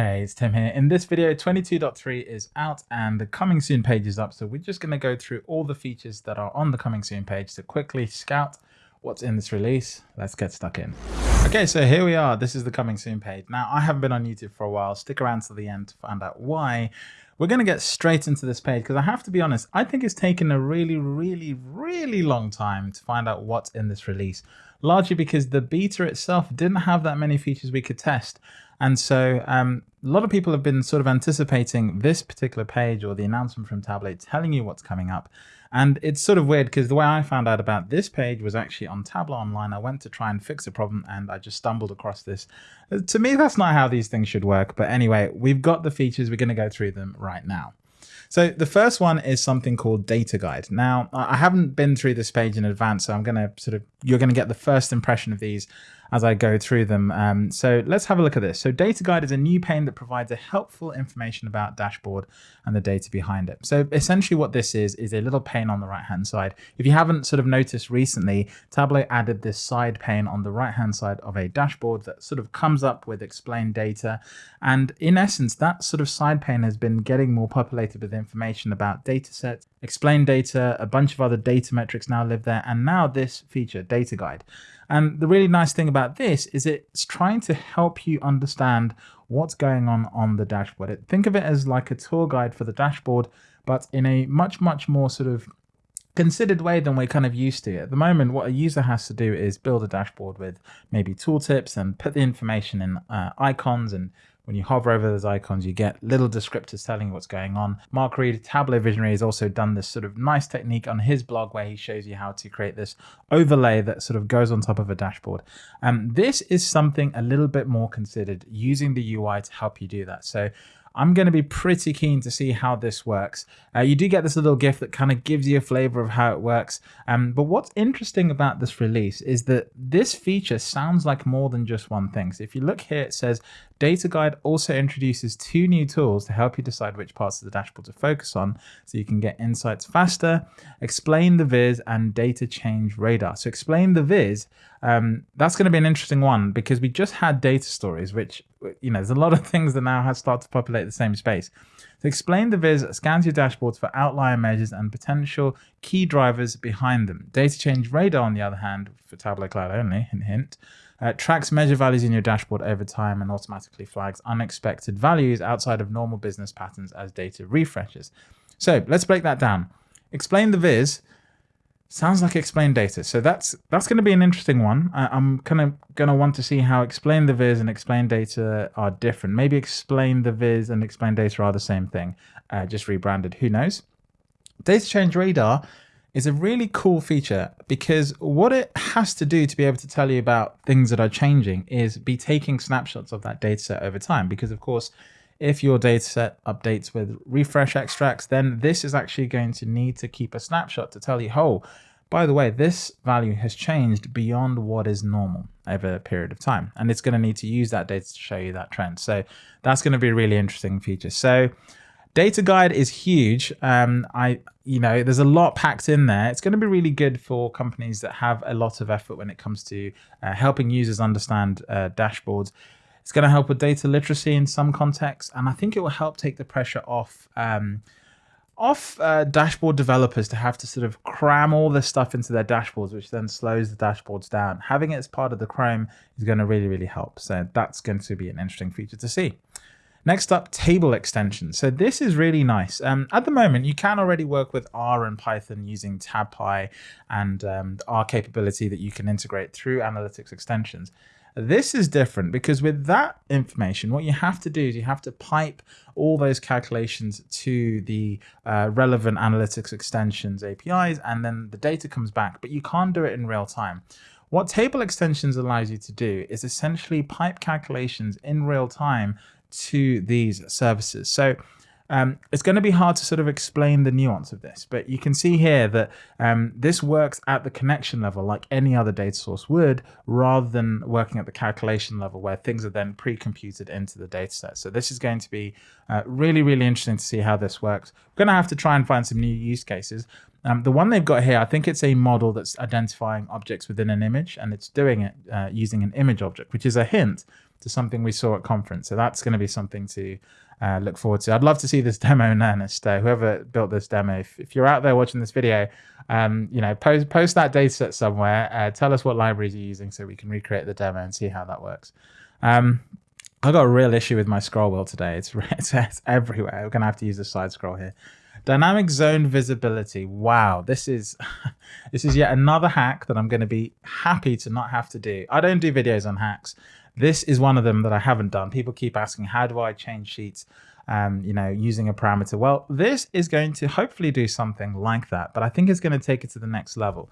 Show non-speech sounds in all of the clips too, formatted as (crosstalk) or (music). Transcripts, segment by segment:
Hey, it's Tim here. In this video, 22.3 is out and the coming soon page is up. So we're just going to go through all the features that are on the coming soon page to quickly scout what's in this release. Let's get stuck in. Okay, so here we are. This is the coming soon page. Now, I haven't been on YouTube for a while. Stick around to the end to find out why. We're going to get straight into this page because I have to be honest, I think it's taken a really, really, really long time to find out what's in this release. Largely because the beta itself didn't have that many features we could test. And so um, a lot of people have been sort of anticipating this particular page or the announcement from Tableau telling you what's coming up. And it's sort of weird because the way I found out about this page was actually on Tableau Online. I went to try and fix a problem and I just stumbled across this. Uh, to me, that's not how these things should work. But anyway, we've got the features. We're going to go through them right now. So the first one is something called data guide. Now, I haven't been through this page in advance, so I'm going to sort of, you're going to get the first impression of these as I go through them. Um, so let's have a look at this. So data guide is a new pane that provides a helpful information about dashboard and the data behind it. So essentially what this is, is a little pane on the right hand side. If you haven't sort of noticed recently, Tableau added this side pane on the right hand side of a dashboard that sort of comes up with explained data. And in essence, that sort of side pane has been getting more populated with information about data sets, explained data, a bunch of other data metrics now live there, and now this feature, data guide. And the really nice thing about this is it's trying to help you understand what's going on on the dashboard. Think of it as like a tour guide for the dashboard, but in a much, much more sort of considered way than we're kind of used to. At the moment, what a user has to do is build a dashboard with maybe tooltips and put the information in uh, icons and when you hover over those icons, you get little descriptors telling you what's going on. Mark Reed, Tableau Visionary, has also done this sort of nice technique on his blog where he shows you how to create this overlay that sort of goes on top of a dashboard. Um, this is something a little bit more considered using the UI to help you do that. So I'm going to be pretty keen to see how this works. Uh, you do get this little GIF that kind of gives you a flavor of how it works. Um, but what's interesting about this release is that this feature sounds like more than just one thing. So if you look here, it says Data Guide also introduces two new tools to help you decide which parts of the dashboard to focus on so you can get insights faster, explain the viz and data change radar. So explain the viz, um, that's going to be an interesting one because we just had data stories, which you know, there's a lot of (laughs) things that now have started to populate the same space. To explain the Viz scans your dashboards for outlier measures and potential key drivers behind them. Data Change Radar, on the other hand, for Tableau Cloud only, hint, hint, uh, tracks measure values in your dashboard over time and automatically flags unexpected values outside of normal business patterns as data refreshes. So let's break that down. Explain the Viz Sounds like explain data. So that's that's going to be an interesting one. I, am kind of going to want to see how explain the viz and explain data are different. Maybe explain the viz and explain data are the same thing, uh, just rebranded. Who knows? Data change radar is a really cool feature because what it has to do to be able to tell you about things that are changing is be taking snapshots of that data set over time. Because of course, if your dataset updates with refresh extracts, then this is actually going to need to keep a snapshot to tell you, oh, by the way, this value has changed beyond what is normal over a period of time. And it's going to need to use that data to show you that trend. So that's going to be a really interesting feature. So data guide is huge. Um, I, you know, there's a lot packed in there. It's going to be really good for companies that have a lot of effort when it comes to uh, helping users understand uh, dashboards. It's going to help with data literacy in some contexts, and I think it will help take the pressure off um, off uh, dashboard developers to have to sort of cram all this stuff into their dashboards, which then slows the dashboards down. Having it as part of the Chrome is going to really, really help. So that's going to be an interesting feature to see. Next up, table extensions. So this is really nice. Um, at the moment, you can already work with R and Python using TabPy and um, R capability that you can integrate through analytics extensions. This is different because with that information, what you have to do is you have to pipe all those calculations to the uh, relevant analytics extensions APIs, and then the data comes back, but you can't do it in real time. What table extensions allows you to do is essentially pipe calculations in real time to these services. So um, it's going to be hard to sort of explain the nuance of this, but you can see here that um, this works at the connection level like any other data source would, rather than working at the calculation level where things are then pre-computed into the data set. So this is going to be uh, really, really interesting to see how this works. We're going to have to try and find some new use cases. Um, the one they've got here, I think it's a model that's identifying objects within an image, and it's doing it uh, using an image object, which is a hint to something we saw at conference. So that's going to be something to uh, look forward to. I'd love to see this (laughs) demo in earnest. Uh, whoever built this demo, if, if, you're out there watching this video, um, you know, post post that data set somewhere. Uh, tell us what libraries you're using so we can recreate the demo and see how that works. Um, I got a real issue with my scroll wheel today. It's, (laughs) it's, it's everywhere. We're gonna have to use a side scroll here. Dynamic zone visibility. Wow, this is (laughs) this is yet another hack that I'm going to be happy to not have to do. I don't do videos on hacks. This is one of them that I haven't done. People keep asking, how do I change sheets? Um, you know, using a parameter. Well, this is going to hopefully do something like that, but I think it's going to take it to the next level.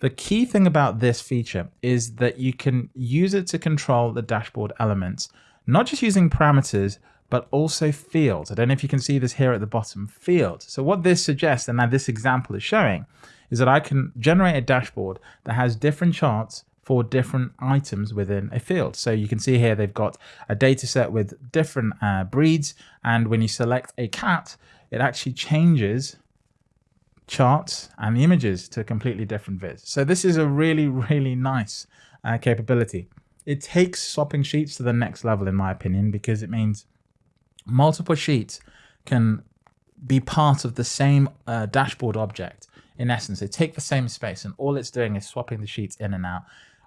The key thing about this feature is that you can use it to control the dashboard elements, not just using parameters, but also fields. I don't know if you can see this here at the bottom, fields. So what this suggests, and now this example is showing, is that I can generate a dashboard that has different charts for different items within a field. So you can see here they've got a data set with different uh, breeds. And when you select a cat, it actually changes charts and the images to completely different viz. So this is a really, really nice uh, capability. It takes swapping sheets to the next level, in my opinion, because it means multiple sheets can be part of the same uh, dashboard object. In essence, they take the same space and all it's doing is swapping the sheets in and out.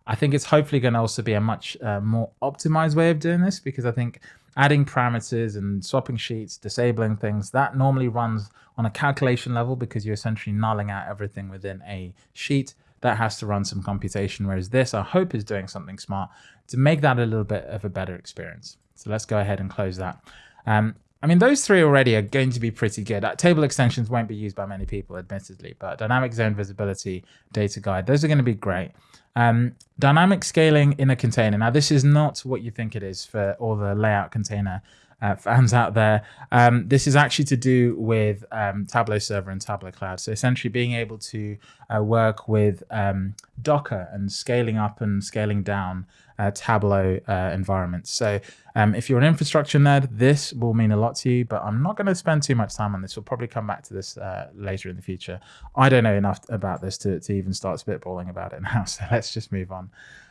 I think it's hopefully going to also be a much uh, more optimized way of doing this because I think adding parameters and swapping sheets, disabling things, that normally runs on a calculation level because you're essentially nulling out everything within a sheet. That has to run some computation, whereas this, I hope, is doing something smart to make that a little bit of a better experience. So let's go ahead and close that. Um, I mean, those three already are going to be pretty good. Uh, table extensions won't be used by many people, admittedly, but dynamic zone visibility, data guide, those are going to be great. Um, dynamic scaling in a container. Now, this is not what you think it is for all the layout container uh, fans out there. Um, this is actually to do with um, Tableau Server and Tableau Cloud. So essentially being able to uh, work with um, Docker and scaling up and scaling down uh, Tableau uh, environments. So um, if you're an infrastructure nerd, this will mean a lot to you, but I'm not going to spend too much time on this. We'll probably come back to this uh, later in the future. I don't know enough about this to, to even start spitballing about it (laughs) now, so let's just move on.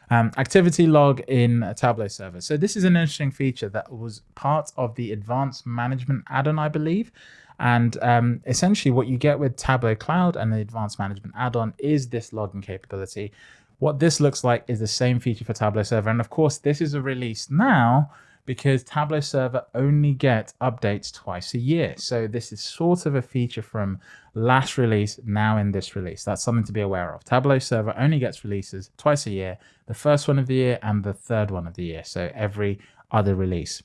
Um, activity log in Tableau server. So this is an interesting feature that was part of the advanced management add-on, I believe. And um, essentially what you get with Tableau Cloud and the advanced management add-on is this logging capability. What this looks like is the same feature for Tableau server. And of course, this is a release now because Tableau Server only gets updates twice a year. So this is sort of a feature from last release, now in this release. That's something to be aware of. Tableau Server only gets releases twice a year, the first one of the year and the third one of the year. So every other release.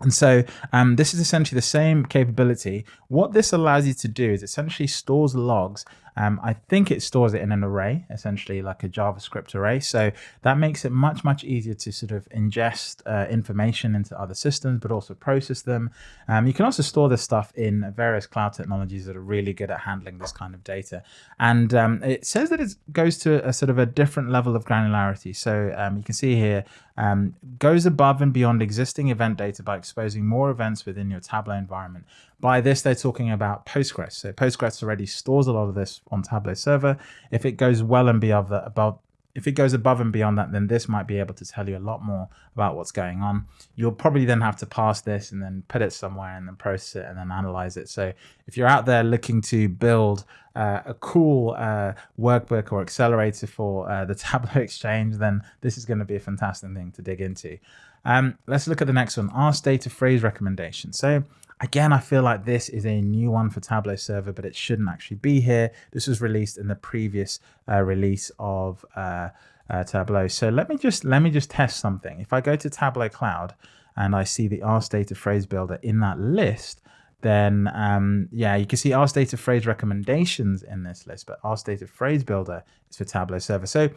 And so um, this is essentially the same capability. What this allows you to do is essentially stores logs um, I think it stores it in an array, essentially like a JavaScript array. So that makes it much, much easier to sort of ingest uh, information into other systems, but also process them. Um, you can also store this stuff in various cloud technologies that are really good at handling this kind of data. And um, it says that it goes to a sort of a different level of granularity. So um, you can see here, um, goes above and beyond existing event data by exposing more events within your Tableau environment. By this, they're talking about Postgres. So Postgres already stores a lot of this on Tableau server. If it goes well and beyond that, above, if it goes above and beyond that, then this might be able to tell you a lot more about what's going on. You'll probably then have to pass this and then put it somewhere and then process it and then analyze it. So if you're out there looking to build uh, a cool uh, workbook or accelerator for uh, the (laughs) Tableau Exchange, then this is going to be a fantastic thing to dig into. Um, let's look at the next one, Ask Data Phrase Recommendation. So Again, I feel like this is a new one for Tableau Server, but it shouldn't actually be here. This was released in the previous uh, release of uh, uh, Tableau. So let me just let me just test something. If I go to Tableau Cloud and I see the Ask Data Phrase Builder in that list, then um, yeah, you can see Ask Data Phrase recommendations in this list, but Ask Data Phrase Builder is for Tableau Server. So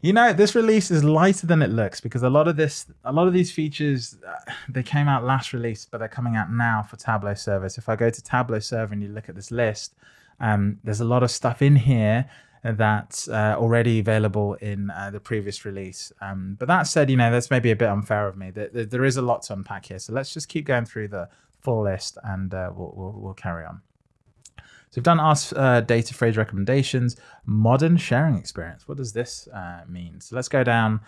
you know, this release is lighter than it looks because a lot of this, a lot of these features, uh, they came out last release, but they're coming out now for Tableau Server. So if I go to Tableau Server and you look at this list, um, there's a lot of stuff in here that's uh, already available in uh, the previous release. Um, but that said, you know, that's maybe a bit unfair of me. There, there is a lot to unpack here. So let's just keep going through the full list and uh, we'll, we'll, we'll carry on. So we've done Ask uh, data phrase recommendations, modern sharing experience. What does this uh, mean? So let's go down.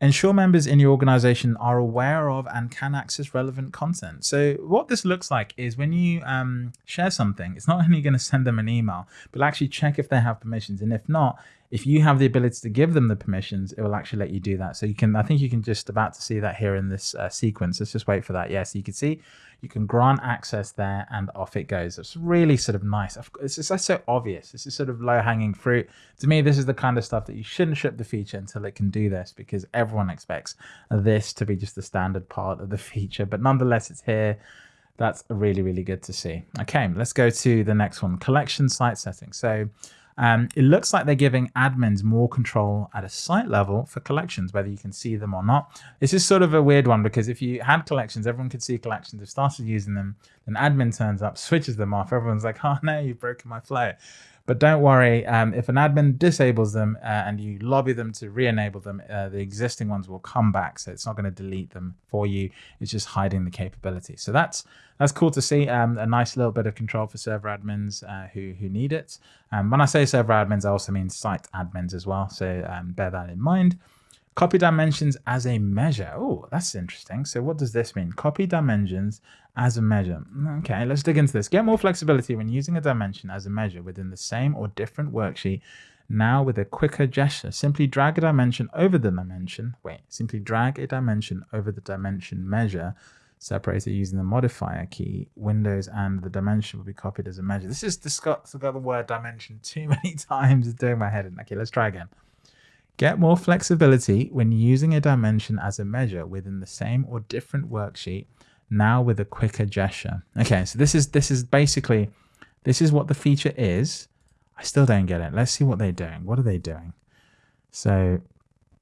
Ensure members in your organization are aware of and can access relevant content. So what this looks like is when you um, share something, it's not only going to send them an email, but actually check if they have permissions. And if not, if you have the ability to give them the permissions, it will actually let you do that. So you can, I think you can just about to see that here in this uh, sequence. Let's just wait for that. Yes, yeah, so you can see you can grant access there and off it goes. It's really sort of nice. It's just so obvious. This is sort of low hanging fruit. To me, this is the kind of stuff that you shouldn't ship the feature until it can do this because everyone expects this to be just the standard part of the (laughs) feature. But nonetheless, it's here. That's really, really good to see. Okay, let's go to the next one, collection site settings. So um, it looks like they're giving admins more control at a site level for collections, whether you can see them or not. This is sort of a weird one because if you had collections, everyone could see collections, they've started using them, then admin turns up, switches them off. Everyone's like, oh no, you've broken my flow. But don't worry, um, if an admin disables them uh, and you lobby them to re-enable them, uh, the existing ones will come back. So it's not going to delete them for you. It's just hiding the capability. So that's that's cool to see. Um, a nice little bit of control for server admins uh, who who need it. Um, when I say server admins, I also mean site admins as well. So um, bear that in mind. Copy dimensions as a measure. Oh, that's interesting. So what does this mean? Copy dimensions as a measure. Okay, let's dig into this. Get more flexibility when using a dimension as a measure within the same or different worksheet. Now with a quicker gesture, simply drag a dimension over the dimension. Wait, simply drag a dimension over the dimension measure separated using the modifier key, Windows and the dimension will be copied as a measure. This is got, got the word dimension too (laughs) many times. It's doing my head in. Okay, let's try again. Get more flexibility when using a dimension as a measure within the same or different worksheet, now with a quicker gesture. Okay, so this is this is basically, this is what the feature is. I still don't get it. Let's see what they're doing. What are they doing? So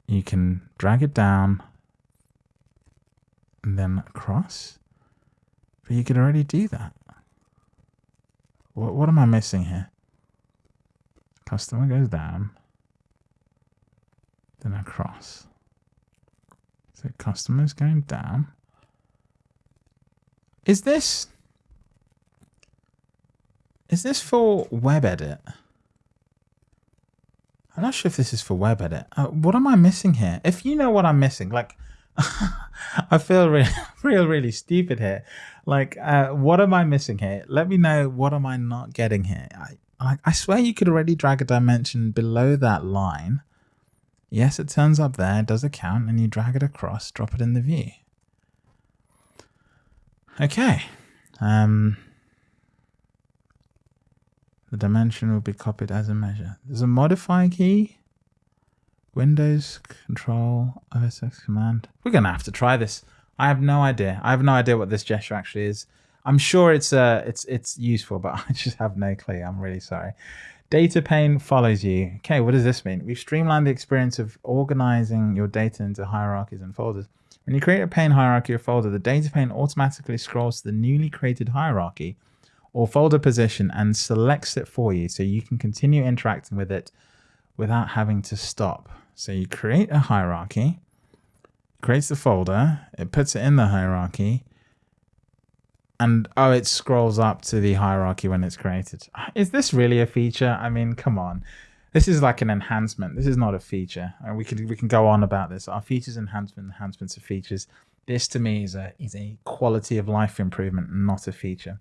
you can drag it down and then across, but you could already do that. What, what am I missing here? Customer goes down across. So customers going down. Is this is this for web edit? I'm not sure if this is for web edit. Uh, what am I missing here? If you know what I'm missing, like (laughs) I feel really, (laughs) real, really stupid here. Like, uh, what am I missing here? Let me know. What am I not getting here? I, I, I swear you could already drag a dimension below that line Yes, it turns up there, does a count, and you drag it across, drop it in the view. Okay. Um, the dimension will be copied as a measure. There's a modify key. Windows Control OSX command. We're gonna have to try this. I have no idea. I have no idea what this gesture actually is. I'm sure it's uh it's it's useful, but (laughs) I just have no clue. I'm really sorry. Data pane follows you. Okay, what does this mean? We've streamlined the experience of organizing your data into hierarchies and folders. When you create a pane hierarchy or folder, the data pane automatically scrolls to the newly created hierarchy or folder position and selects it for you so you can continue interacting with it without having to stop. So you create a hierarchy, creates the folder, it puts it in the hierarchy, and oh, it scrolls up to the hierarchy when it's created. Is this really a feature? I mean, come on. This is like an enhancement. This is not a feature. And we can we can go on about this. Our features enhancement, enhancements of features. This to me is a is a quality of life improvement, not a feature.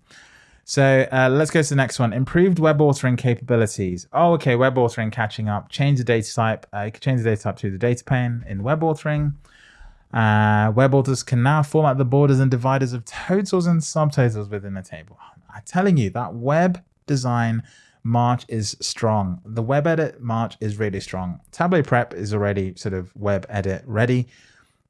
So uh, let's go to the next one. Improved web authoring capabilities. Oh, okay, web authoring catching up. Change the data type. Uh, you can change the data type to the data pane in web authoring. Uh, web authors can now format the borders and dividers of totals and subtotals within a table. I'm telling you that web design march is strong. The web edit march is really strong. Tableau Prep is already sort of web edit ready.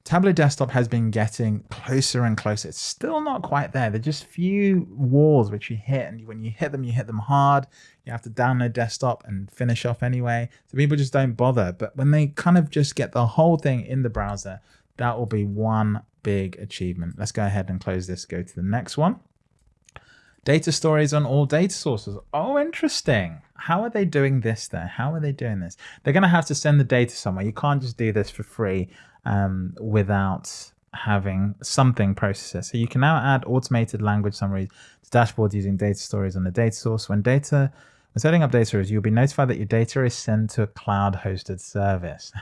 Tableau Desktop has been getting closer and closer. It's still not quite there. They're just few walls which you hit, and when you hit them, you hit them hard. You have to download Desktop and finish off anyway. So people just don't bother. But when they kind of just get the whole thing in the browser, that will be one big achievement. Let's go ahead and close this, go to the next one. Data stories on all data sources. Oh, interesting. How are they doing this there? How are they doing this? They're going to have to send the data somewhere. You can't just do this for free um, without having something processed. So you can now add automated language summaries to dashboards using data stories on the data source. When data When setting up data you'll be notified that your data is sent to a cloud hosted service.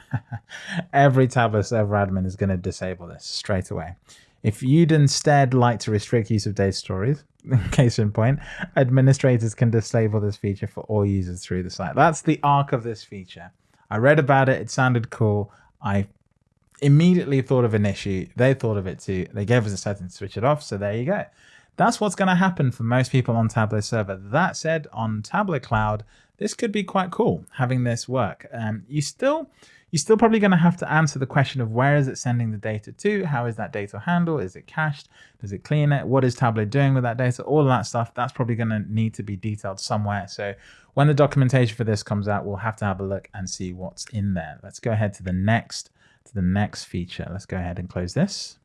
(laughs) Every Tableau server admin is going to disable this straight away. If you'd instead like to restrict use of data stories, (laughs) case in point, administrators can disable this feature for all users through the site. That's the arc of this feature. I read about it. It sounded cool. I immediately thought of an issue. They thought of it too. They gave us a setting to switch it off. So there you go. That's what's going to happen for most people on Tableau server. That said, on Tableau Cloud, this could be quite cool having this work. Um, you still, you're still probably going to have to answer the question of where is it sending the data to? How is that data handled? Is it cached? Does it clean it? What is Tableau doing with that data? All of that stuff, that's probably going to need to be detailed somewhere. So when the documentation for this comes out, we'll have to have a look and see what's in there. Let's go ahead to the next to the next feature. Let's go ahead and close this.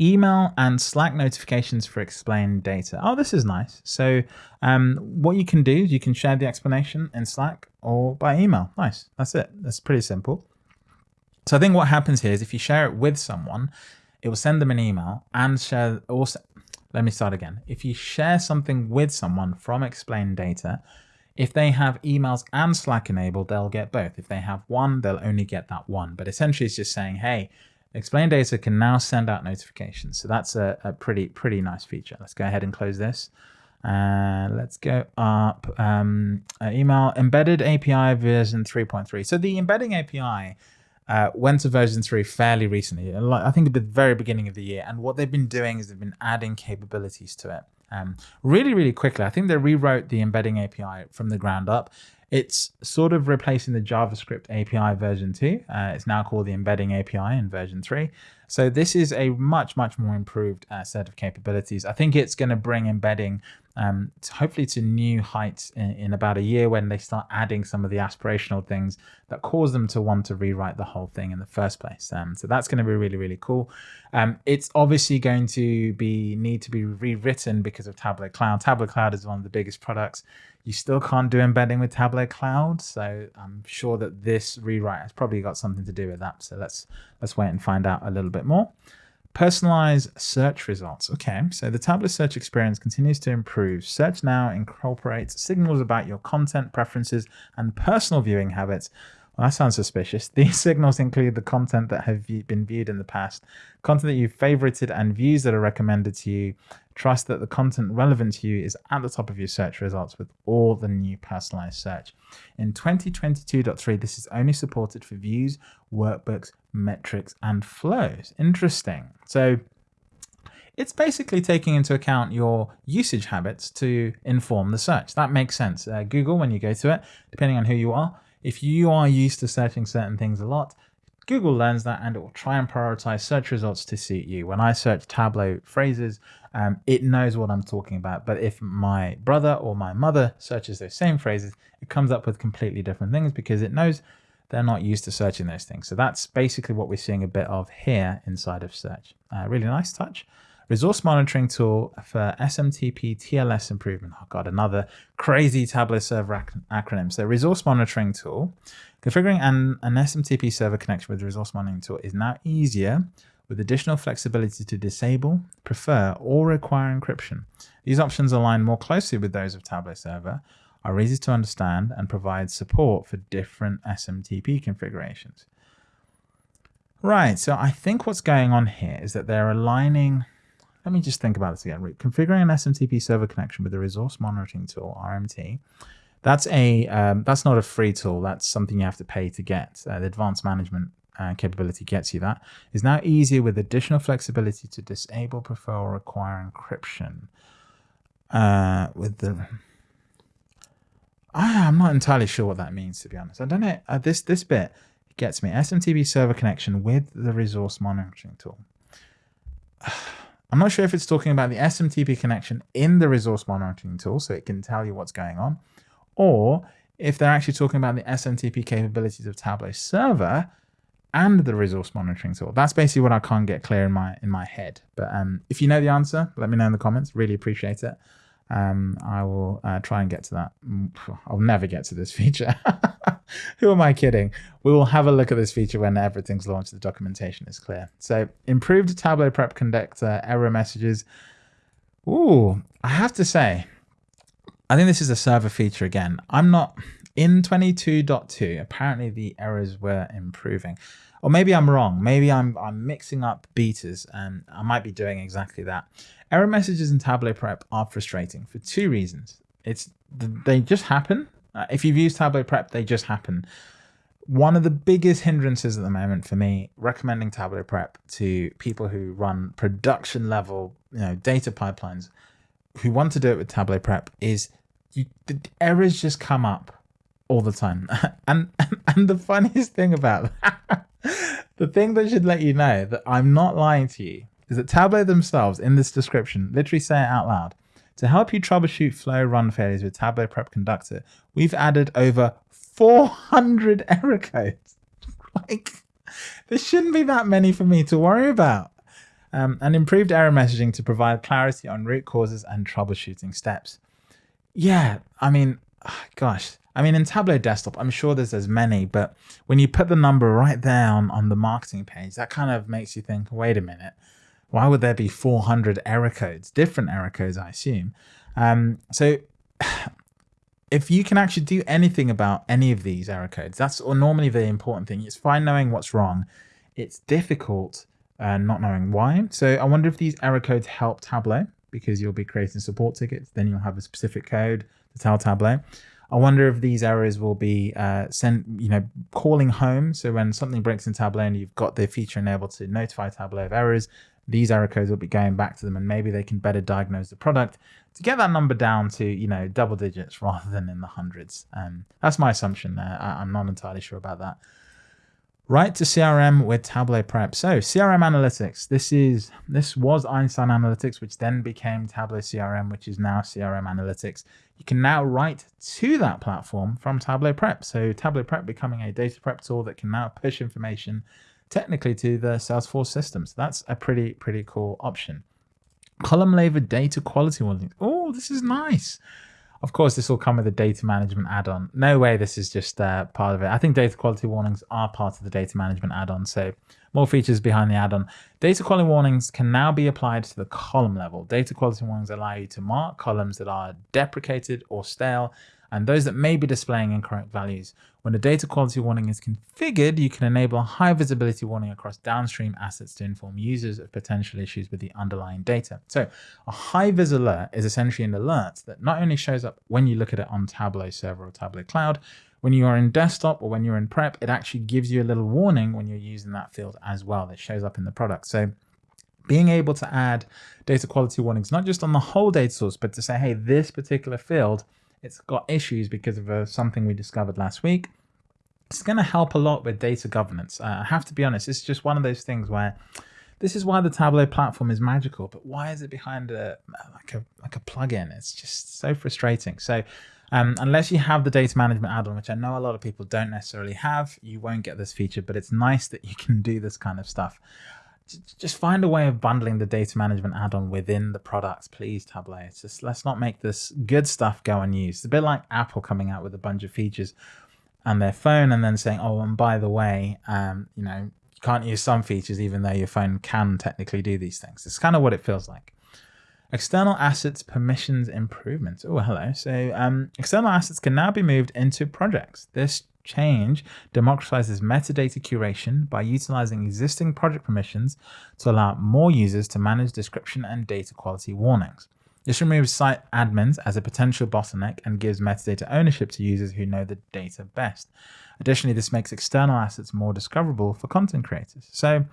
Email and Slack notifications for explained data. Oh, this is nice. So um, what you can do is you can share the explanation in Slack or by email. Nice. That's it. That's pretty simple. So I think what happens here is if you share it with someone, it will send them an email and share also. Let me start again. If you share something with someone from explained data, if they have emails and Slack enabled, they'll get both. If they have one, they'll only get that one. But essentially it's just saying, hey, Explain Data can now send out notifications. So that's a, a pretty, pretty nice feature. Let's go ahead and close this. Uh, let's go up um, uh, email embedded API version 3.3. So the embedding API uh, went to version 3 fairly recently, I think at the very beginning of the year. And what they've been doing is they've been adding capabilities to it um, really, really quickly. I think they rewrote the embedding API from the ground up. It's sort of replacing the JavaScript API version 2. Uh, it's now called the embedding API in version 3. So this is a much, much more improved uh, set of capabilities. I think it's going to bring embedding um, to hopefully to new heights in, in, about a year when they start adding some of the aspirational things that cause them to want to rewrite the whole thing in the first place. Um, so that's going to be really, really cool. Um, it's obviously going to be need to be rewritten because of Tableau Cloud. Tableau Cloud is one of the biggest products you still can't do embedding with Tableau Cloud, so I'm sure that this rewrite has probably got something to do with that. So let's let's wait and find out a little bit more. Personalized search results. Okay, so the Tableau search experience continues to improve. Search now incorporates signals about your content preferences and personal viewing habits well, that sounds suspicious. (laughs) These signals include the content that have been viewed in the past, content that you've favorited, and views that are recommended to you. Trust that the content relevant to you is at the top of your search results with all the new personalized search. In 2022.3, this is only supported for views, workbooks, metrics, and flows. Interesting. So it's basically taking into account your usage habits to inform the search. That makes sense. Uh, Google, when you go to it, depending on who you are, if you are used to searching certain things a lot, Google learns that and it will try and prioritize search results to suit you. When I search Tableau phrases, um, it knows what I'm talking about. But if my brother or my mother searches those same phrases, it comes up with completely different things because it knows they're not used to searching those things. So that's basically what we're seeing a bit of here inside of search. Uh, really nice touch resource monitoring tool for SMTP TLS improvement. Oh God, another crazy Tableau server ac acronym. So resource monitoring tool, configuring an, an SMTP server connection with the resource monitoring tool is now easier with additional flexibility to disable, prefer, or require encryption. These options align more closely with those of Tableau server, are easy to understand, and provide support for different SMTP configurations. Right, so I think what's going on here is that they're aligning let me just think about this again. Configuring an SMTP server connection with the resource monitoring tool, RMT, that's a um, that's not a free tool. That's something you have to pay to get. Uh, the advanced management uh, capability gets you that. Is now easier with additional flexibility to disable, prefer, or require encryption. Uh, with the, I, I'm not entirely sure what that means to be honest. I don't know. Uh, this this bit gets me SMTP server connection with the resource monitoring tool. (sighs) I'm not sure if it's talking about the SMTP connection in the resource monitoring tool, so it can tell you what's going on, or if they're actually talking about the SMTP capabilities of Tableau server and the resource monitoring tool. That's basically what I can't get clear in my in my head. But um, if you know the answer, let me know in the comments. Really appreciate it. Um, I will uh, try and get to that. Mm, I'll never get to this (laughs) feature. Who am I kidding? We will have a look at this feature when everything's launched. The documentation is clear. So improved Tableau Prep Conductor error messages. Ooh, I have to say, I think this is a server feature again. I'm not in 22.2. Apparently the errors were improving or maybe I'm wrong. Maybe I'm, I'm mixing up betas and I might be doing exactly that. Error messages in Tableau Prep are frustrating for two reasons. It's They just happen. Uh, if you've used Tableau Prep, they just happen. One of the biggest hindrances at the moment for me recommending Tableau Prep to people who run production level you know, data pipelines who want to do it with Tableau Prep is you, the errors just come up all the time. (laughs) and, and, (laughs) and the funniest thing about that, the thing that should let you know that I'm not lying to you is that Tableau themselves in this description literally say it out loud. To help you troubleshoot flow run failures with Tableau Prep Conductor, we've added over 400 error codes. (laughs) like, there shouldn't be that many for me to worry about. Um, and improved error messaging to provide clarity on root causes and troubleshooting steps. Yeah, I mean, (sighs) gosh, I mean, in Tableau Desktop, I'm sure there's as many, but when you put the number right there on, on the marketing page, that kind of makes you think, wait a minute, why would there be 400 error codes, different error codes, I assume? Um, so (sighs) if you can actually do anything about any of these error codes, that's normally the important thing. It's fine knowing what's wrong. It's difficult uh, not knowing why. So I wonder if these error codes help Tableau because you'll be creating support tickets. Then you'll have a specific code tell Tableau. I wonder if these errors will be uh, sent, you know, calling home. So when something breaks in Tableau and you've got the feature enabled to notify Tableau of errors, these error codes will be going back to them and maybe they can better diagnose the product to get that number down to, you know, double digits (laughs) rather than in the hundreds. Um, that's my assumption there. I, I'm not entirely sure about that. Write to CRM with Tableau Prep. So CRM Analytics. This is this was Einstein Analytics, which then became Tableau CRM, which is now CRM Analytics. You can now write to that platform from Tableau Prep. So Tableau Prep becoming a data prep tool that can now push information technically to the Salesforce system. That's a pretty, pretty cool option. Column level data quality warnings. Oh, this is nice. Of course, this will come with a data management add-on. No way this is just uh, part of it. I think data quality warnings are part of the data management add-on. So more features behind the add-on. Data quality warnings can now be applied to the column level. Data quality warnings allow you to mark columns that are deprecated or stale and those that may be displaying incorrect values. When a data quality warning is configured, you can enable a high visibility warning across downstream assets to inform users of potential issues with the underlying data. So a high vis alert is essentially an alert that not only shows up when you look at it on Tableau server or Tableau cloud, when you are in desktop or when you're in prep, it actually gives you a little warning when you're using that field as well that shows up in the product. So being able to add data quality warnings, not just on the whole data source, but to say, hey, this particular field it's got issues because of uh, something we discovered last week. It's going to help a lot with data governance. Uh, I have to be honest, it's just one of those things where this is why the Tableau platform is magical, but why is it behind a like a like a plugin? It's just so frustrating. So um, unless you have the data management add-on, which I know a lot of people don't necessarily have, you won't get this feature, but it's nice that you can do this kind of stuff just find a way of bundling the data management add-on within the products, please, Tableau. It's just let's not make this good stuff go unused. It's a bit like Apple coming out with a bunch of features on their phone and then saying, oh, and by the way, um, you know, you can't use some features even though your phone can technically do these things. It's kind of what it feels like. External assets permissions improvements. Oh, hello. So um, external assets can now be moved into projects. This change democratizes metadata curation by utilizing existing project permissions to allow more users to manage description and data quality warnings. This removes site admins as a potential bottleneck and gives metadata ownership to users who know the data best. Additionally, this makes external assets more discoverable for content creators. So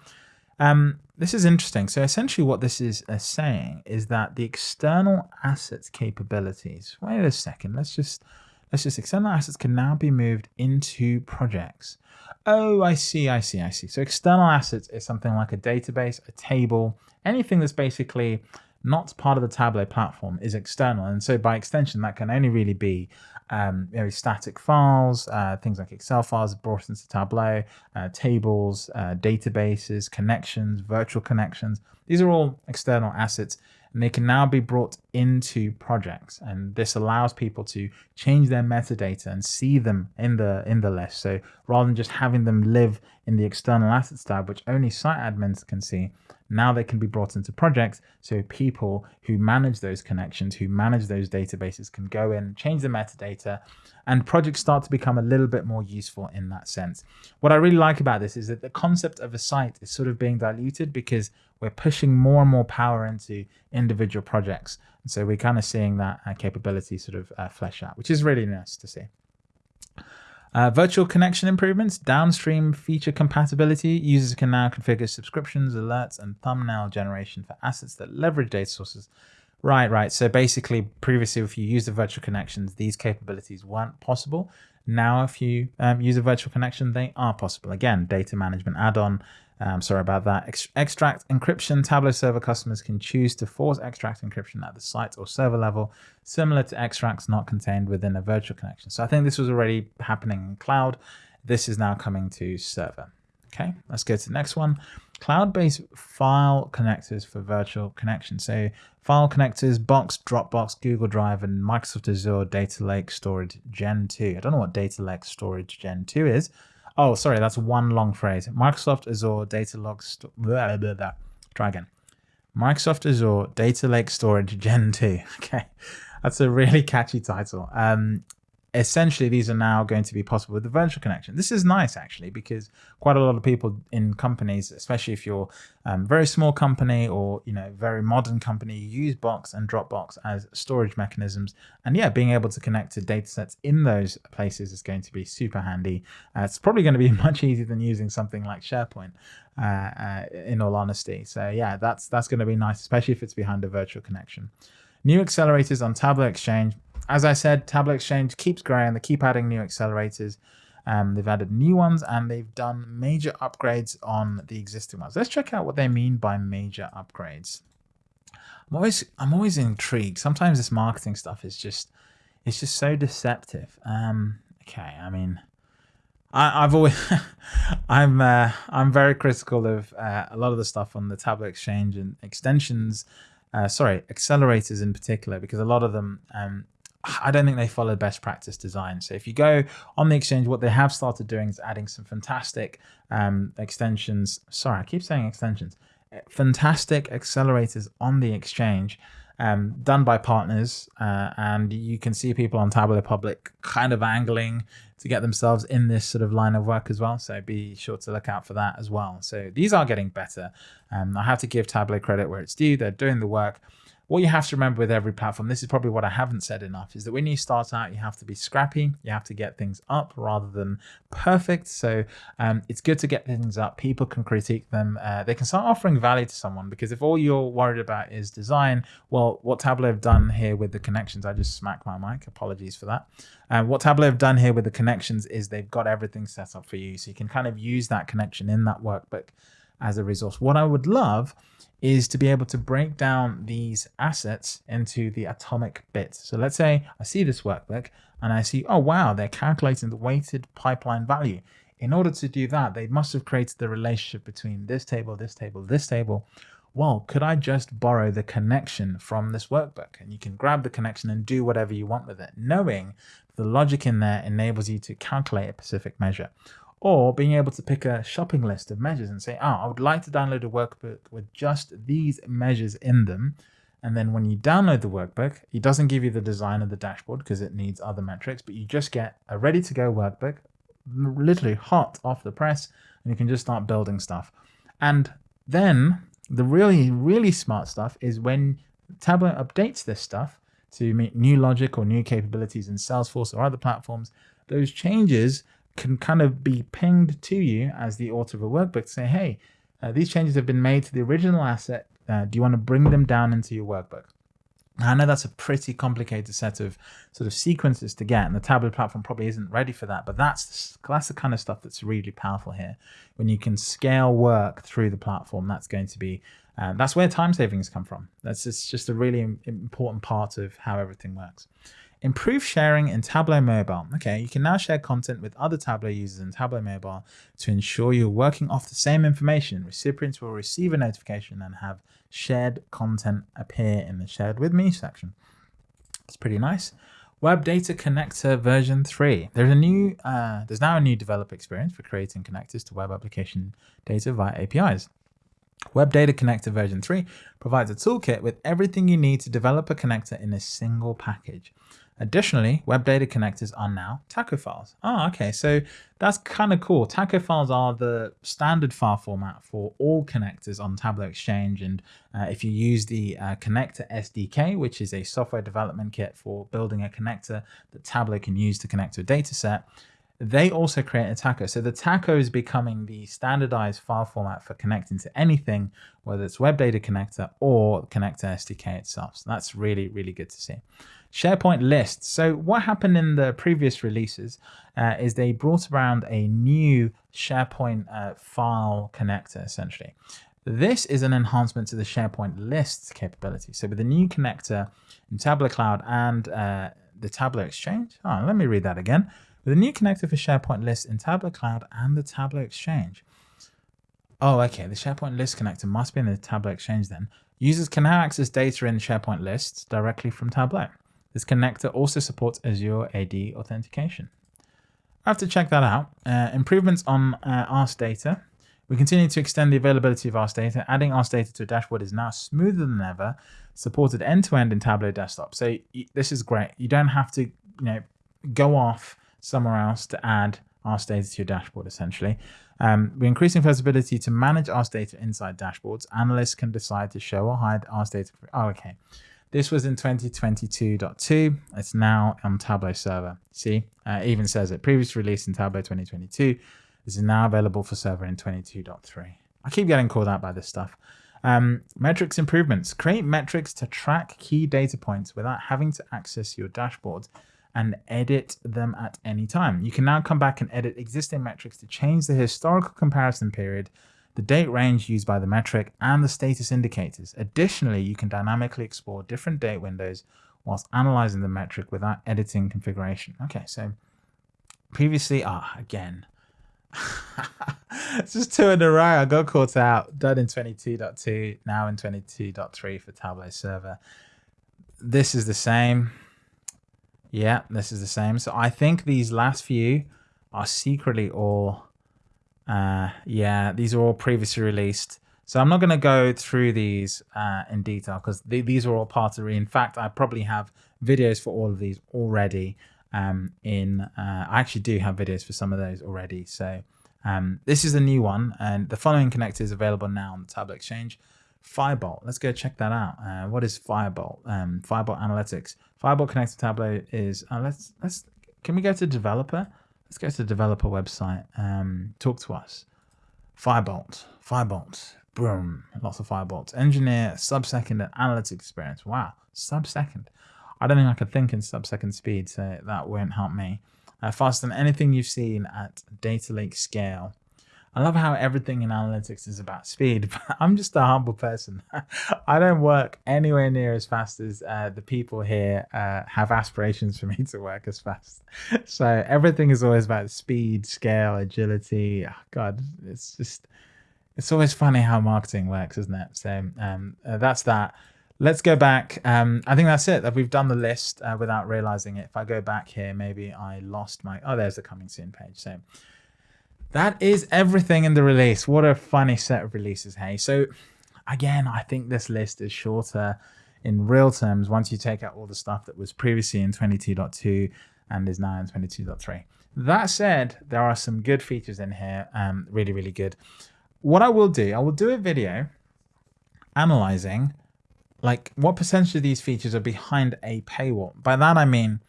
um, this is interesting. So essentially what this is uh, saying is that the external assets capabilities, wait a second, let's just Let's just external assets can now be moved into projects. Oh, I see, I see, I see. So external assets is something like a database, a table, anything that's basically not part of the Tableau platform is external. And so by extension, that can only really be um, know, static files, uh, things like Excel files brought into Tableau, uh, tables, uh, databases, connections, virtual connections. These are all external assets and they can now be brought into projects. And this allows people to change their metadata and see them in the in the list. So rather than just having them live in the external assets tab, which only site admins can see, Now they can be brought into projects. So people who manage those connections, who manage those databases can go in, change the metadata, and projects start to become a little bit more useful in that sense. What I really like about this is that the concept of a site is sort of being diluted because we're pushing more and more power into individual projects. And so we're kind of seeing that uh, capability sort of uh, flesh out, which is really nice to see. Uh, virtual connection improvements, downstream feature compatibility. Users can now configure subscriptions, alerts, and thumbnail generation for assets that leverage data sources. Right, right. So basically, previously, if you use the virtual connections, these capabilities weren't possible. Now, if you um, use a virtual connection, they are possible. Again, data management add-on um, sorry about that. Ex extract encryption. Tableau server customers can choose to force extract encryption at the site or server level, similar to extracts not contained within a virtual connection. So I think this was already happening in cloud. This is now coming to server. Okay, let's go to the next one. Cloud-based file connectors for virtual connection. So file connectors, Box, Dropbox, Google Drive, and Microsoft Azure Data Lake Storage Gen 2. I don't know what Data Lake Storage Gen 2 is, Oh, sorry, that's one long phrase. Microsoft Azure Data Log blah, Try again. Microsoft Azure Data Lake Storage Gen 2. (laughs) Okay, that's a really catchy title. Um, essentially these are now going to be possible with the virtual connection. This is nice actually because quite a lot of people in companies, especially if you're a um, very small company or you know very modern company, use Box and Dropbox as storage mechanisms. And yeah, being able to connect to data sets in those places is going to be super handy. Uh, it's probably going to be (laughs) much easier than using something like SharePoint. Uh, uh, in all honesty, so yeah, that's that's going to be nice, especially if it's behind a virtual connection. New accelerators on Tableau Exchange as I said, Tableau Exchange keeps growing. They keep adding new accelerators. Um, they've added new ones and they've done major upgrades on the existing ones. Let's check out what they mean by major upgrades. I'm always I'm always intrigued. Sometimes this marketing stuff is just it's just so deceptive. Um, okay, I mean, I, have always (laughs) I'm uh, I'm very critical of uh, a lot of the stuff on the Tableau Exchange and extensions. Uh, sorry, accelerators in particular, because a lot of them um, I don't think they follow best practice design. So if you go on the exchange, what they have started doing is adding some fantastic um, extensions. Sorry, I keep saying extensions. Eh, fantastic accelerators on the exchange um, done by partners. Uh, and you can see people on Tableau Public kind of angling to get themselves in this sort of line of work as well. So be sure to look out for that as well. So these are getting better. Um, I have to give Tableau credit where it's due. They're doing the work what you have to remember with every platform, this is probably what I haven't said enough, is that when you start out, you have to be scrappy. You have to get things up rather than perfect. So um, it's good to get things up. People can critique them. Uh, they can start offering value to someone because if all you're worried about is design, well, what Tableau have done here with the connections, I just smacked my mic. Apologies for that. Um, what Tableau have done here with the connections is they've got everything set up for you. So you can kind of use that connection in that workbook as a resource. What I would love is to be able to break down these assets into the atomic bits. So let's say I see this workbook and I see, oh, wow, they're calculating the weighted pipeline value. In order to do that, they must have created the relationship between this table, this table, this table. Well, could I just borrow the connection from this workbook? And you can grab the connection and do whatever you want with it, knowing the logic in there enables you to calculate a specific measure or being able to pick a shopping list of measures and say, oh, I would like to download a workbook with just these measures in them. And then when you download the workbook, it doesn't give you the design of the dashboard because it needs other metrics, but you just get a ready to go workbook, literally hot off the press, and you can just start building stuff. And then the really, really smart stuff is when Tableau updates this stuff to meet new logic or new capabilities in Salesforce or other platforms, those changes can kind of be pinged to you as the author of a workbook to say, hey, uh, these changes have been made to the original asset. Uh, do you want to bring them down into your workbook? Now, I know that's a pretty complicated set of sort of sequences to get, and the Tableau platform probably isn't ready for that. But that's that's the kind of stuff that's really powerful here. When you can scale work through the platform, that's going to be uh, that's where time savings come from. That's just, just a really important part of how everything works. Improve sharing in Tableau Mobile. Okay, you can now share content with other Tableau users in Tableau Mobile to ensure you're working off the same information. Recipients will receive a notification and have shared content appear in the shared with me section. It's pretty nice. Web Data Connector version 3. There's a new uh, there's now a new developer experience for creating connectors to web application data via APIs. Web Data Connector version 3 provides a toolkit with everything you need to develop a connector in a single package. Additionally, web data connectors are now taco files. Oh, okay. So that's kind of cool. Taco files are the standard file format for all connectors on Tableau Exchange. And uh, if you use the uh, connector SDK, which is a software development kit for building a connector that Tableau can use to connect to a data set, they also create a taco. So the taco is becoming the standardized file format for connecting to anything, whether it's web data connector or connector SDK itself. So that's really, really good to see. SharePoint lists. So what happened in the previous releases uh, is they brought around a new SharePoint uh, file connector, essentially. This is an enhancement to the SharePoint lists capability. So with the new connector in Tableau Cloud and uh, the Tableau Exchange, oh, let me read that again. With a new connector for SharePoint lists in Tableau Cloud and the Tableau Exchange. Oh, okay. The SharePoint list connector must be in the Tableau Exchange then. Users can now access data in SharePoint lists directly from Tableau. This connector also supports Azure AD authentication. I have to check that out. Uh, improvements on uh, Data. We continue to extend the availability of Ask Data. Adding Ask Data to a dashboard is now smoother than ever, supported end-to-end -end in Tableau Desktop. So this is great. You don't have to, you know, go off somewhere else to add Ask Data to your dashboard, essentially. Um, we're increasing flexibility to manage Ask Data inside dashboards. Analysts can decide to show or hide Ask Data. Oh, okay. This was in 2022.2. It's now on Tableau server. See, uh, even says it. Previously released in Tableau 2022. This is now available for server in 22.3. I keep getting called out by this stuff. Um, metrics improvements. Create metrics to track key data points without having to access your dashboard and edit them at any time. You can now come back and edit existing metrics to change the historical comparison period the date range used by the metric, and the status indicators. Additionally, you can dynamically explore different date windows whilst analyzing the metric without editing configuration. Okay, so previously, ah, again, (laughs) it's just two in a row. I got caught out. Done in 22.2, now in 22.3 for Tableau server. This is the same. Yeah, this is the same. So I think these last few are secretly all uh, yeah, these are all previously released. So I'm not going to go through these uh, in detail because th these are all part of the. In fact, I probably have videos for all of these already. Um, in uh, I actually do have videos for some of those already. So um, this is a new one, and the following connector is available now on the Tableau Exchange. Firebolt. Let's go check that out. Uh, what is Firebolt? Um, Firebolt Analytics. Firebolt connector Tableau is. Uh, let's let's. Can we go to developer? Let's go to the developer website. Um, talk to us. Firebolt, Firebolt, boom, lots of Firebolts. Engineer, sub-second analytics experience. Wow, sub-second. I don't think I could think in sub-second speed, so that won't help me. Uh, faster than anything you've seen at data lake scale. I love how everything in analytics is about speed, (laughs) but I'm just a humble person. (laughs) I don't work anywhere near as fast as uh, the people here uh, have aspirations for me (laughs) to work as fast. So everything is always about speed, scale, agility. Oh, God, it's just, it's always funny how marketing works, isn't it? So um, uh, that's that. Let's go back. Um, I think that's it. We've done the list uh, without realizing it. If I go back here, maybe I lost my. Oh, there's the coming soon page. So that is everything in the release. What a funny set of releases, hey? So again, I think this list is shorter in real terms once you take out all the stuff that was previously in 22.2 and is now in 22.3. That said, there are some good features in here, um, really, really good. What I will do, I will do a video analyzing like what percentage of these features are behind a paywall. By that I mean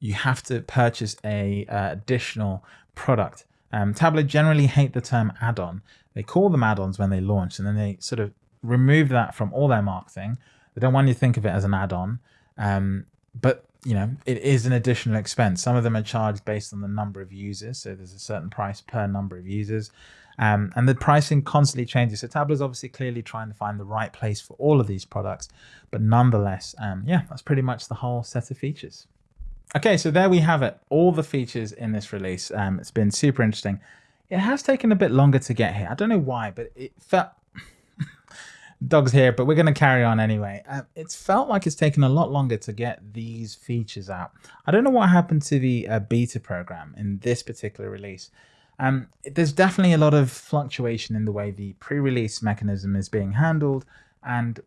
you have to purchase a uh, additional product um, Tableau generally hate the term add-on. They call them add-ons when they launch, and then they sort of remove that from all their marketing. They don't want you to think of it as an add-on, um, but you know it is an additional expense. Some of them are charged based on the number of users, so there's a certain price per number of users, um, and the pricing constantly changes. So Tableau is obviously clearly trying to find the right place for all of these products, but nonetheless, um, yeah, that's pretty much the whole set of features. Okay, so there we have it. All the features in this release. Um, it's been super interesting. It has taken a bit longer to get here. I don't know why, but it felt... (laughs) Dog's here, but we're going to carry on anyway. Um, it's felt like it's taken a lot longer to get these features out. I don't know what happened to the uh, beta program in this particular release. Um, there's definitely a lot of fluctuation in the way the pre-release mechanism is being handled, and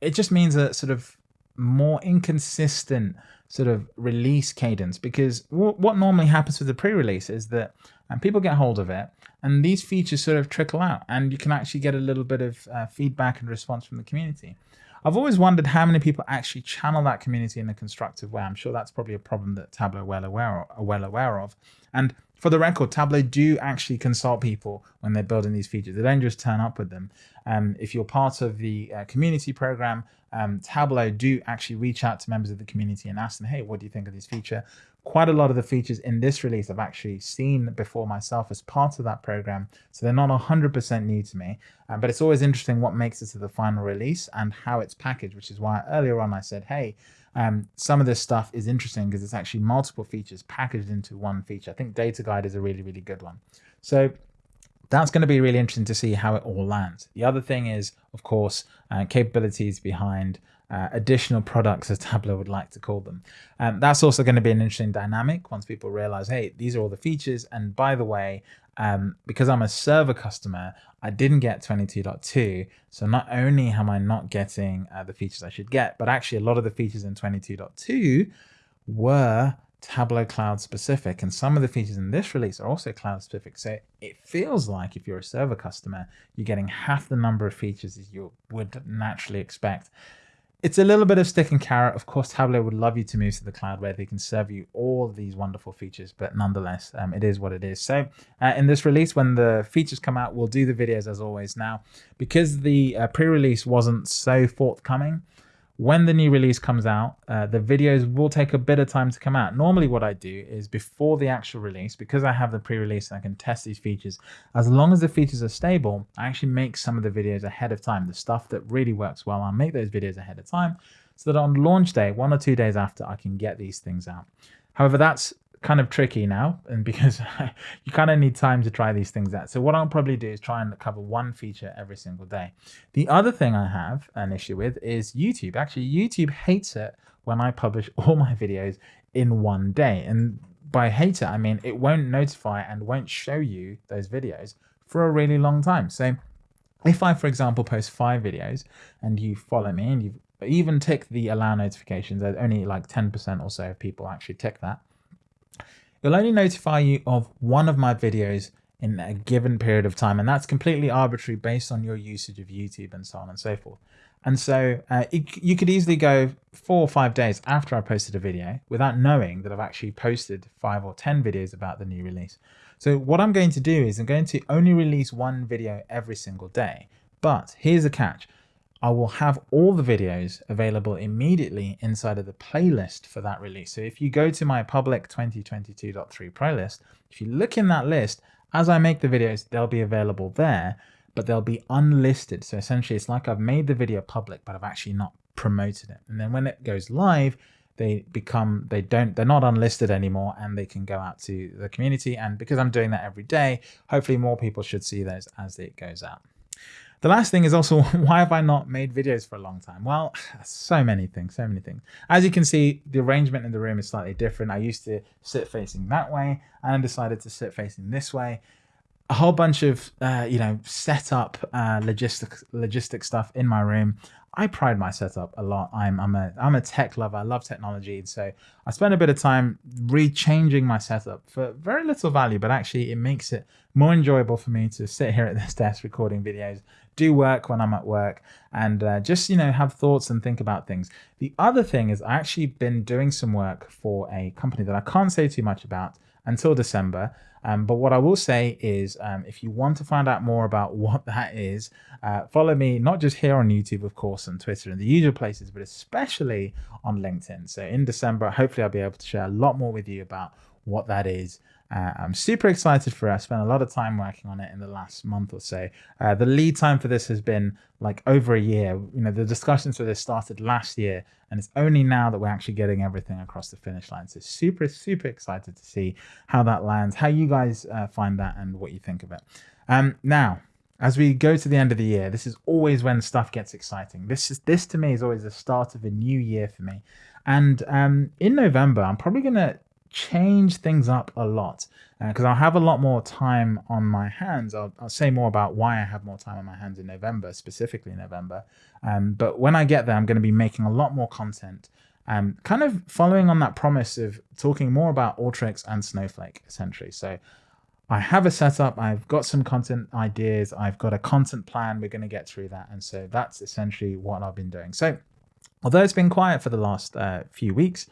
it just means a sort of more inconsistent sort of release cadence because what normally happens with the pre-release is that and people get hold of it and these features sort of trickle out and you can actually get a little bit of uh, feedback and response from the community. I've always wondered how many people actually channel that community in a constructive way. I'm sure that's probably a problem that Tableau well aware of, are well aware of. And for the record, Tableau do actually consult people when they're building these features. They don't just turn up with them. Um, if you're part of the uh, community program, um, Tableau do actually reach out to members of the community and ask them, hey, what do you think of this feature? Quite a lot of the features in this release I've actually seen before myself as part of that program. So they're not 100% new to me, um, but it's always interesting what makes it to the final release and how it's packaged, which is why earlier on I said, hey, um, some of this stuff is interesting because it's actually multiple features packaged into one feature. I think Data Guide is a really, really good one. So that's going to be really interesting to see how it all lands. The other thing is, of course, uh, capabilities behind uh, additional products, as (laughs) Tableau would like to call them. Um, that's also going to be an interesting dynamic once people realize, hey, these are all the features. And by the way, um, because I'm a server customer, I didn't get 22.2. So not only am I not getting uh, the features I should get, but actually a lot of the features in 22.2 were Tableau Cloud specific. And some of the features in this release are also cloud specific. So it feels like if you're a server customer, you're getting half the number of features as you would naturally expect it's a little bit of stick and carrot. Of course, Tableau would love you to move to the cloud where they can serve you all these wonderful features, but nonetheless, um, it is what it is. So uh, in this release, when the features come out, we'll do the videos as always. Now, because the uh, pre-release wasn't so forthcoming, when the new release comes out, uh, the videos will take a bit of time to come out. Normally what I do is before the actual release, because I have the pre-release and I can test these features, as long as the features are stable, I actually make some of the videos ahead of time. The stuff that really works well, I'll make those videos ahead of time so that on launch day, one or two days after, I can get these things out. However, that's kind of tricky now and (laughs) because you kind of need time to try these things out. So what I'll probably do is try and cover one feature every single day. The other thing I have an issue with is YouTube. Actually, YouTube hates it when I publish (laughs) all my videos in one day. And by hate it, I mean it won't notify and won't show you those videos for a really long time. So if I, for example, post five videos and you follow me and you even tick the allow notifications, there's only like 10% or so of people actually tick that it'll only notify you of one of my videos in a given period of time. And that's completely arbitrary based on your usage of YouTube and so on and so forth. And so uh, it, you could easily go four or five days after I posted a video without knowing that I've actually posted five or 10 videos about the new release. So what I'm going to do is I'm going to only release one video every single day. But here's a catch. I will have all the videos available immediately inside of the playlist for that release. So if you go to my public 2022.3 playlist, if you look in that list, as I make the videos, they'll be available there, but they'll be unlisted. So essentially it's like I've made the video public, but I've actually not promoted it. And then when it goes live, they become, they don't, they're not unlisted anymore and they can go out to the community. And because I'm doing that every day, hopefully more people should see those as it goes out. The last thing is also, (laughs) why have I not made videos for a long time? Well, (sighs) so many things, so many things. As you can see, the arrangement in the room is slightly different. I used to sit facing that way and I decided to sit facing this way. A whole bunch of, uh, you know, setup, uh, logistic, logistic stuff in my room. I pride my setup a lot. I'm I'm a I'm a tech lover. I love technology, And so I spend a bit of time rechanging my setup for very little value, but actually it makes it more enjoyable for me to sit here at this (laughs) desk recording videos, do work when I'm at work, and uh, just you know have thoughts and think about things. The other thing is I actually been doing some work for a company that I can't say too much about until December. Um, but what I will say is um, if you want to find out more about (laughs) what that is, uh, follow me not just here on YouTube, of course, and Twitter and the usual places, but especially on LinkedIn. So in December, hopefully I'll be able to share a lot more with you about what that is uh, I'm super excited for it. I spent a lot of time working on it in the last month or so. Uh, the lead time for this has been like over a year. You know, the discussions for this started last year, and it's only now that we're actually getting everything across the finish line. So super, super excited to see how that lands, how you guys uh, find that, and what you think of it. Um, now, as we go to the end of the year, this is always when stuff gets exciting. This is this to me is always the start of a new year for me. And um, in November, I'm probably going to change things up a lot because uh, I'll have a lot more time on my hands. I'll, I'll, say more about why I have more time on my hands in November, specifically November. Um, but when I get there, I'm going to be making a lot more content, um, kind of following on that promise of talking more about Alteryx and Snowflake, essentially. So I have a setup, I've got some content ideas, I've got a content plan, we're going to get through that. And so that's essentially what I've been doing. So although it's been quiet for the last uh, few weeks,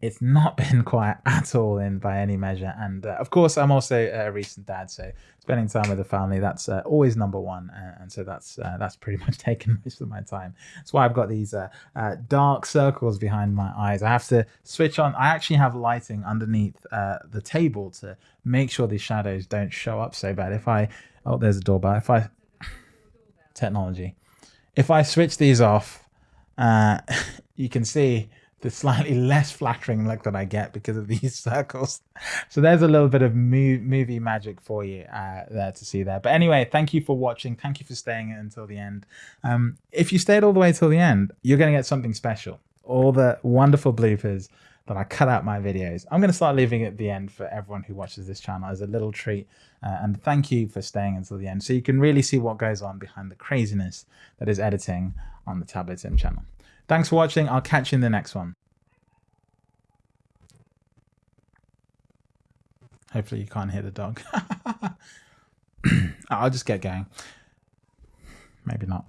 it's not (laughs) been quiet at all in by any measure. And uh, of course, I'm also a recent dad, so spending time with the family that's uh, always number one. Uh, and so that's uh, that's pretty (laughs) much taken most of my time. That's why I've got these uh, uh, dark circles behind my eyes. I have to switch on. I actually have lighting underneath the table to make sure these shadows don't show up so bad. If I oh, there's a doorbell. If I technology, if I switch these off, (laughs) you can see the slightly (laughs) less flattering look that I get because of these (laughs) circles. So there's a little bit of movie magic for you uh, there to see there. But anyway, thank you for watching. Thank you for staying until the end. Um, if you stayed all the way till the end, you're going to get something special. All the wonderful bloopers that I cut out my videos. I'm going to start leaving at the end for everyone who watches this channel as a little treat. Uh, and thank you for staying until the end so you can really see what goes on behind the craziness that is editing on the Tableau Tim channel. Thanks for watching. I'll catch you in the next one. Hopefully you can't hear the dog. (laughs) I'll just get going. Maybe not.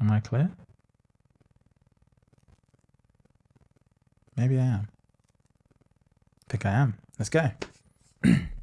Am I clear? Maybe I am. I think I am. Let's go. (clears throat)